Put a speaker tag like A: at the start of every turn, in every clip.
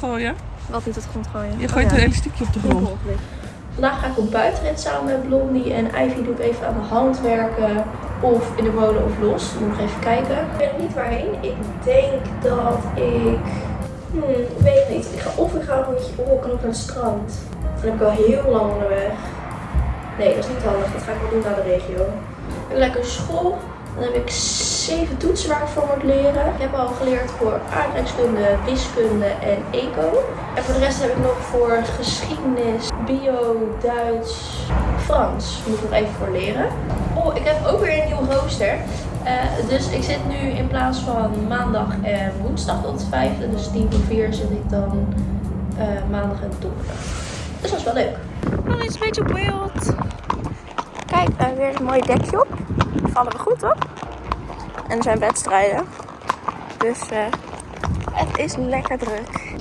A: gooien?
B: Wat niet de grond gooien?
A: Je gooit
B: Oh,
A: een elastiekje op de grond.
B: Vandaag ga ik op buitenrit samen met Blondie en Ivy doe ik even aan de hand werken. Of in de molen of los. Moet ik even kijken. Ik weet nog niet waarheen. Ik denk dat ik... Hmm, ik weet het niet. Ik ga, of ik ga een rondje op naar het strand. Dan heb ik al heel lang onderweg. Nee, dat is niet handig. Dat ga ik wel doen naar de regio. Lekker school. Dan heb ik zeven toetsen waar ik voor moet leren. Ik heb al geleerd voor aardrijkskunde, wiskunde en eco. En voor de rest heb ik nog voor geschiedenis, bio, Duits, Frans. Moet ik nog even voor leren. Oh, ik heb ook weer een nieuw rooster. Eh, dus ik zit nu in plaats van maandag en woensdag tot vijfde, dus 10 voor 4 zit ik dan eh, maandag en donderdag. Dus dat is wel leuk. Dan is beetje op. Kijk, uh, weer een mooi dekje op. Vallen we goed op. En er zijn wedstrijden. Dus eh, het is lekker druk.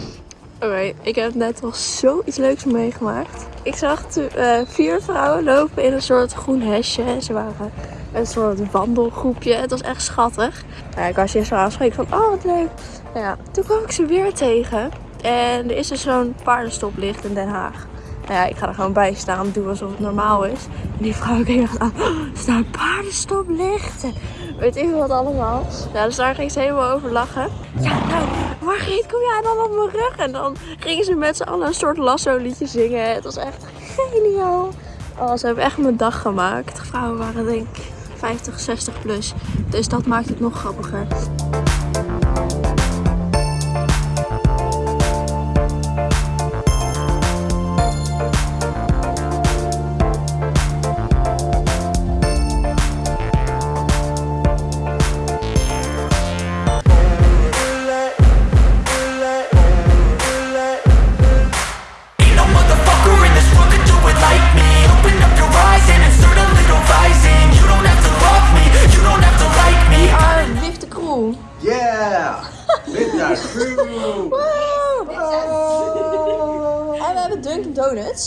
B: Oké, ik heb net nog zoiets leuks meegemaakt. Ik zag eh, vier vrouwen lopen in een soort groen hesje. En ze waren een soort wandelgroepje. Het was echt schattig. Nou, ik was eerst wel aanspreken van, oh wat leuk. Nou ja, toen kwam ik ze weer tegen. En er is dus zo'n paardenstoplicht in Den Haag. Nou ja, ik ga er gewoon bij staan, doen alsof het normaal is. En die vrouw keek echt aan, paardenstoplicht. En weet ik wat allemaal. Nou, dus daar ging ze helemaal over lachen. Ja, nou, Margriet, kom jij dan op mijn rug? En dan gingen ze met z'n allen een soort lasso liedje zingen. Het was echt geniaal. Oh, ze hebben echt mijn dag gemaakt. De vrouwen waren denk ik 50, 60 plus. Dus dat maakt het nog grappiger.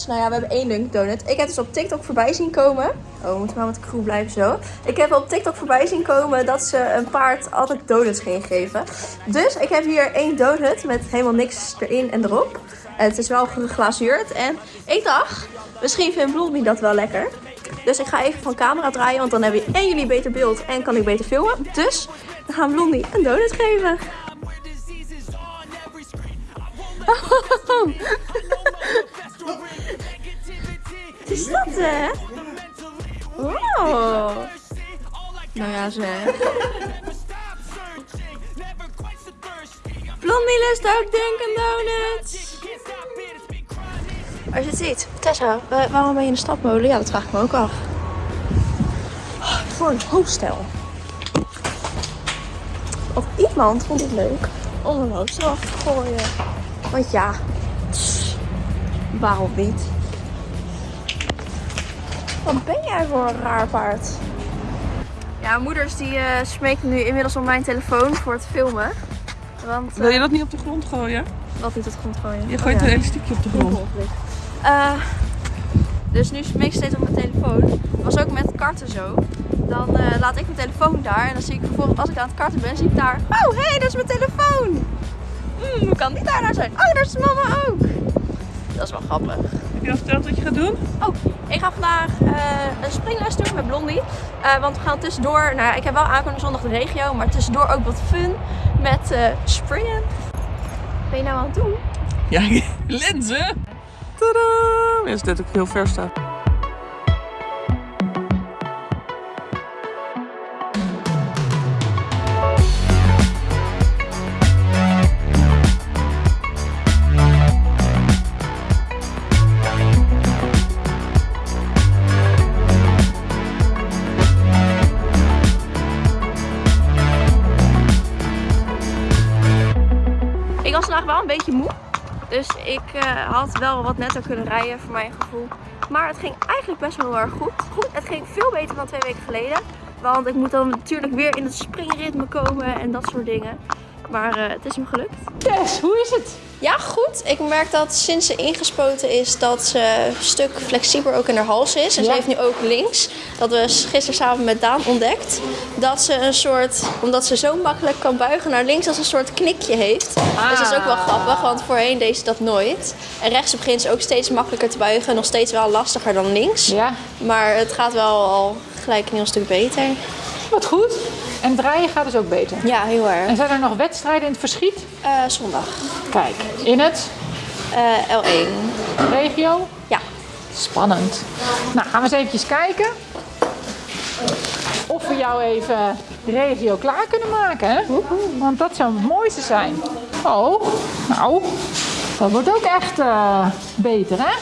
B: Nou ja, we hebben één Donut. Ik heb dus op TikTok voorbij zien komen. Oh, we moeten maar met de crew blijven zo. Ik heb op TikTok voorbij zien komen dat ze een paard altijd donuts gingen geven. Dus ik heb hier één donut met helemaal niks erin en erop. En het is wel geglazuurd. En ik dacht, misschien vindt Blondie dat wel lekker. Dus ik ga even van camera draaien, want dan hebben en jullie beter beeld en kan ik beter filmen. Dus dan gaan Blondie een donut geven. Wat is dat, hè? Wow. Nou ja, zeg. Blondie lust ook Dunkin' Donuts. Als je het ziet. Tessa, wa- waarom ben je in de stapmolen? Ja, dat vraag ik me ook af. Oh, Voor een hostel. Of iemand vond het leuk om een hostel af te gooien. Want ja, waarom niet? Wat ben jij voor een raar paard? Ja, moeders die eh smeken nu inmiddels om mijn telefoon voor het filmen. Want,
A: Wil je
B: eh,
A: dat niet op de grond gooien?
B: Wat niet op de grond gooien?
A: Je
B: Oh,
A: gooit
B: ja.
A: een elastiekje op de grond.
B: Eh, dus nu smeek ik steeds op mijn telefoon. Dat was ook met karten zo. Dan eh, laat ik mijn telefoon daar en dan zie ik vervolgens als ik aan het karten ben, zie ik daar. Oh, hé, hey, dat is mijn telefoon. Hmm, hoe kan die daar nou zijn? Oh, daar is mama ook. Dat is wel grappig.
A: Heb je al verteld wat je gaat doen?
B: Oh, ik ga vandaag eh, een springles doen met Blondie. Eh, want we gaan tussendoor, nou ik heb wel aankomende zondag de regio, maar tussendoor ook wat fun met eh, springen. Wat ben je nou aan het doen?
A: Ja, lenzen! Tadaa! Is dit ook heel ver staat.
B: Ik was vandaag wel een beetje moe. Dus ik eh, had wel wat netter kunnen rijden voor mijn gevoel. Maar het ging eigenlijk best wel heel erg goed. goed. Het ging veel beter dan twee weken geleden. Want ik moet dan natuurlijk weer in het springritme komen en dat soort dingen. Maar eh, het is hem gelukt.
C: Tess, hoe is het?
B: Ja, goed. Ik merk dat sinds ze ingespoten is, dat ze een stuk flexibeler ook in haar hals is. En
C: Ja.
B: ze heeft nu ook links, dat we gisteren samen met Daan ontdekt, dat ze een soort, omdat ze zo makkelijk kan buigen naar links, als een soort knikje heeft. Dus dat is ook wel grappig, want voorheen deed ze dat nooit. En rechts begint ze ook steeds makkelijker te buigen, nog steeds wel lastiger dan links.
C: Ja,
B: Maar het gaat wel al gelijk een heel stuk beter.
C: wat goed. En draaien gaat dus ook beter.
B: Ja, heel
C: En
B: erg.
C: zijn er nog wedstrijden in het verschiet?
B: Eh, zondag.
C: Kijk, in het
B: Eh, L1.
C: regio.
B: Ja.
C: Spannend. Nou, gaan we eens eventjes kijken. Of we jou even de regio klaar kunnen maken, hè? Want dat zou het mooiste zijn. Oh, nou, dat wordt ook echt eh, beter, hè?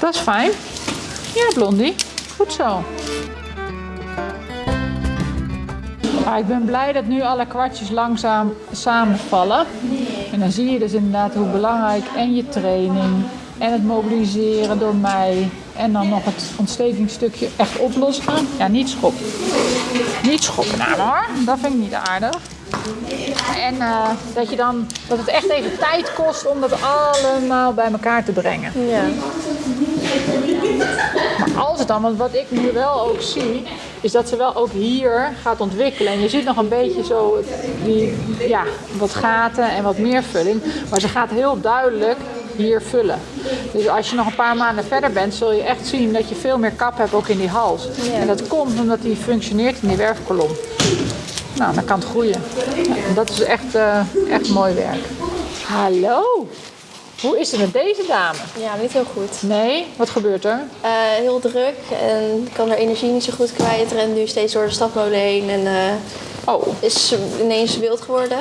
C: Dat is fijn. Ja, Blondie. Goed zo. Ah, ik ben blij dat nu alle kwartjes langzaam samenvallen. En dan zie je dus inderdaad hoe belangrijk en je training en het mobiliseren door mij en dan nog het ontstekingsstukje echt oplossen. Ja, niet schoppen. Niet schoppen me hoor. Dat vind ik niet aardig. En eh, dat, je dan, dat het echt even tijd kost om dat allemaal bij elkaar te brengen.
B: Ja.
C: Maar als het dan, want wat ik nu wel ook zie, is dat ze wel ook hier gaat ontwikkelen. En je ziet nog een beetje zo die, ja, wat gaten en wat meer vulling. Maar ze gaat heel duidelijk hier vullen. Dus als je nog een paar maanden verder bent, zul je echt zien dat je veel meer kap hebt ook in die hals. En dat komt omdat die functioneert in die werfkolom. Nou, dan kan het groeien. Ja, dat is echt, eh, echt mooi werk. Hallo, hoe is het met deze dame?
B: ja, niet heel goed.
C: Nee, wat gebeurt er?
B: Eh, heel druk en kan haar energie niet zo goed kwijt. Rent nu steeds door de stapmolen heen en eh,
C: Oh,
B: is ineens wild geworden.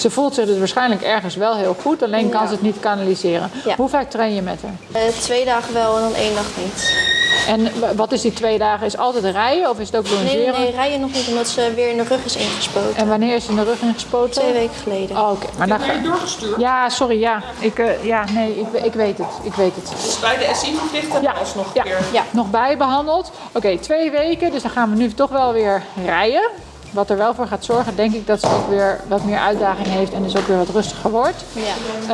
C: Ze voelt zich dus waarschijnlijk ergens wel heel goed, alleen kan
B: Ja.
C: ze het niet kanaliseren.
B: Ja.
C: Hoe vaak train je met haar?
B: Eh, twee dagen wel en dan één dag niet.
C: En wat is die twee dagen? Is altijd rijden of is het ook
B: Nee, nee, nee, rijden nog niet omdat ze weer in de rug is ingespoten.
C: En wanneer is ze in de rug ingespoten?
B: Twee weken geleden.
C: Oh, Oké, maar dan
A: je doorgestuurd?
C: Ja, sorry, ja. Ik, eh, ja, nee, ik, ik weet het. Ik weet het.
A: Bij de SI verplicht en
C: Ja,
A: alsnog een
C: ja,
A: keer.
C: ja, nog bijbehandeld. Oké, twee weken, dus dan gaan we nu toch wel weer rijden. Wat er wel voor gaat zorgen, denk ik, dat ze ook weer wat meer uitdaging heeft en dus ook weer wat rustiger wordt.
B: Ja.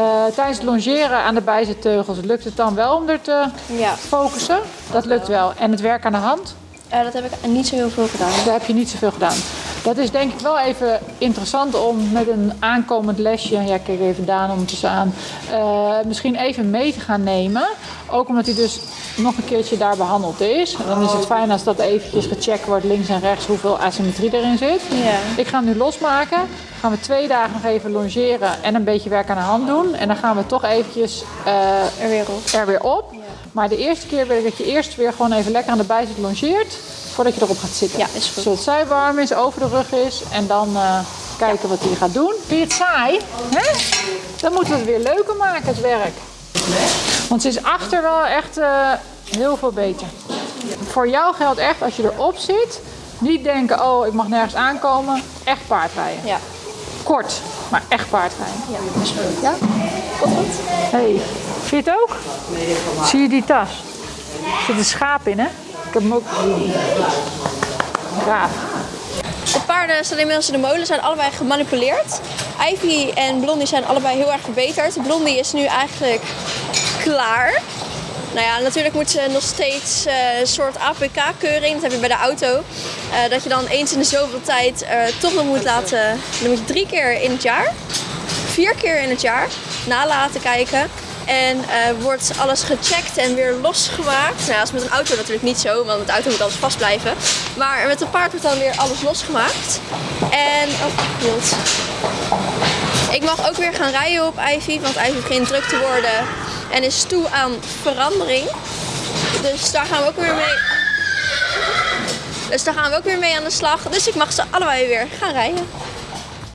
C: Eh, tijdens het longeren aan de bijzetteugels lukt het dan wel om er te
B: Ja,
C: focussen. Dat lukt wel. En het werk aan de hand,
B: Eh, dat heb ik niet zo heel veel gedaan.
C: daar heb je niet zoveel gedaan. Dat is denk ik wel even interessant om met een aankomend lesje, ja kijk even Daan ondertussen aan, eh, misschien even mee te gaan nemen. Ook omdat hij dus nog een keertje daar behandeld is. Dan is het fijn als dat eventjes gecheckt wordt links en rechts hoeveel asymmetrie erin zit.
B: Ja.
C: Ik ga hem nu losmaken. Gaan we twee dagen nog even longeren en een beetje werk aan de hand doen. En dan gaan we toch eventjes eh,
B: Er weer op.
C: er weer op. Maar de eerste keer wil ik dat je eerst weer gewoon even lekker aan de bijzet longeert. Voordat je erop gaat zitten.
B: Ja, is goed.
C: Zodat zij warm is, over de rug is. En dan eh, kijken wat hij gaat doen. Vind je het saai? Hè? Dan moeten we het weer leuker maken, het werk. Want ze is achter wel echt eh, heel veel beter. Voor jou geldt echt, als je erop zit, niet denken, oh ik mag nergens aankomen. Echt paardrijden.
B: Ja.
C: Kort, maar echt paardrijden.
B: Ja, is goed.
C: Ja?
B: Komt goed.
C: Hey, vind je het ook? Zie je die tas? Er zit een schaap in, hè? Ik heb hem ook gezien.
B: De paarden staan inmiddels in de molen, zijn allebei gemanipuleerd. Ivy en Blondie zijn allebei heel erg verbeterd. Blondie is nu eigenlijk klaar. Nou ja, natuurlijk moet ze nog steeds eh, een soort APK-keuring, dat heb je bij de auto. eh, dat je dan eens in de zoveel tijd eh, toch nog moet laten, dan moet je drie keer in het jaar, vier keer in het jaar, na laten kijken. En eh, wordt alles gecheckt en weer losgemaakt. Nou, dat is met een auto natuurlijk niet zo, want met de auto moet alles vast blijven. Maar met een paard wordt dan weer alles losgemaakt. En, oh, wild. Ik mag ook weer gaan rijden op Ivy, want Ivy begint druk te worden en is toe aan verandering. Dus daar gaan we ook weer mee. Dus daar gaan we ook weer mee aan de slag. Dus ik mag ze allebei weer gaan rijden.